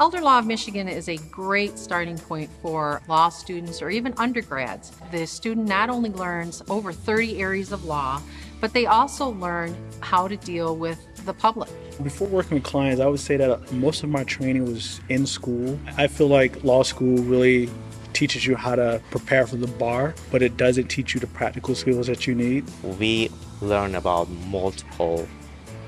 Elder Law of Michigan is a great starting point for law students or even undergrads. The student not only learns over 30 areas of law, but they also learn how to deal with the public. Before working with clients, I would say that most of my training was in school. I feel like law school really teaches you how to prepare for the bar, but it doesn't teach you the practical skills that you need. We learn about multiple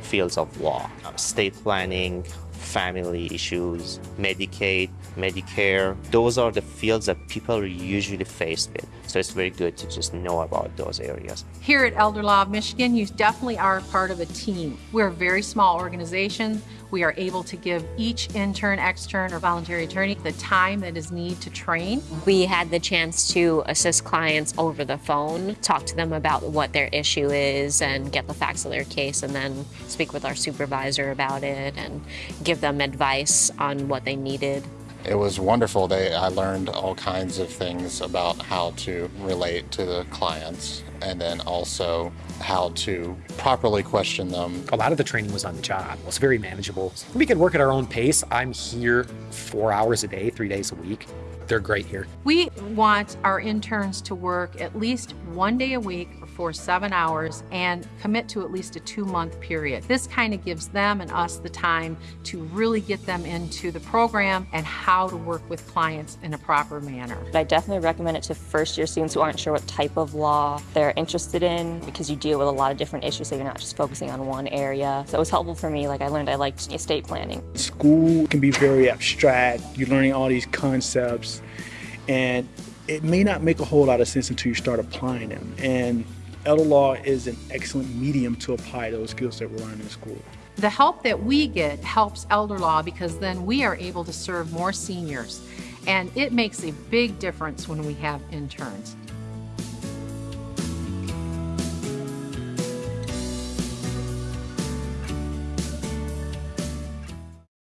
fields of law, uh, estate planning, family issues, Medicaid, Medicare. Those are the fields that people are usually faced with. So it's very good to just know about those areas. Here at Elder Law of Michigan, you definitely are part of a team. We're a very small organization. We are able to give each intern, extern, or voluntary attorney the time that is needed to train. We had the chance to assist clients over the phone, talk to them about what their issue is and get the facts of their case and then speak with our supervisor about it and give them advice on what they needed. It was wonderful. They, I learned all kinds of things about how to relate to the clients and then also how to properly question them. A lot of the training was on the job. It was very manageable. We could work at our own pace. I'm here four hours a day, three days a week. They're great here. We want our interns to work at least one day a week for seven hours and commit to at least a two month period. This kind of gives them and us the time to really get them into the program and how to work with clients in a proper manner. I definitely recommend it to first year students who aren't sure what type of law they're interested in because you deal with a lot of different issues so you're not just focusing on one area. So it was helpful for me. Like I learned I liked estate planning. School can be very abstract. You're learning all these concepts and it may not make a whole lot of sense until you start applying them. And elder law is an excellent medium to apply those skills that we're learning in school. The help that we get helps elder law because then we are able to serve more seniors. And it makes a big difference when we have interns.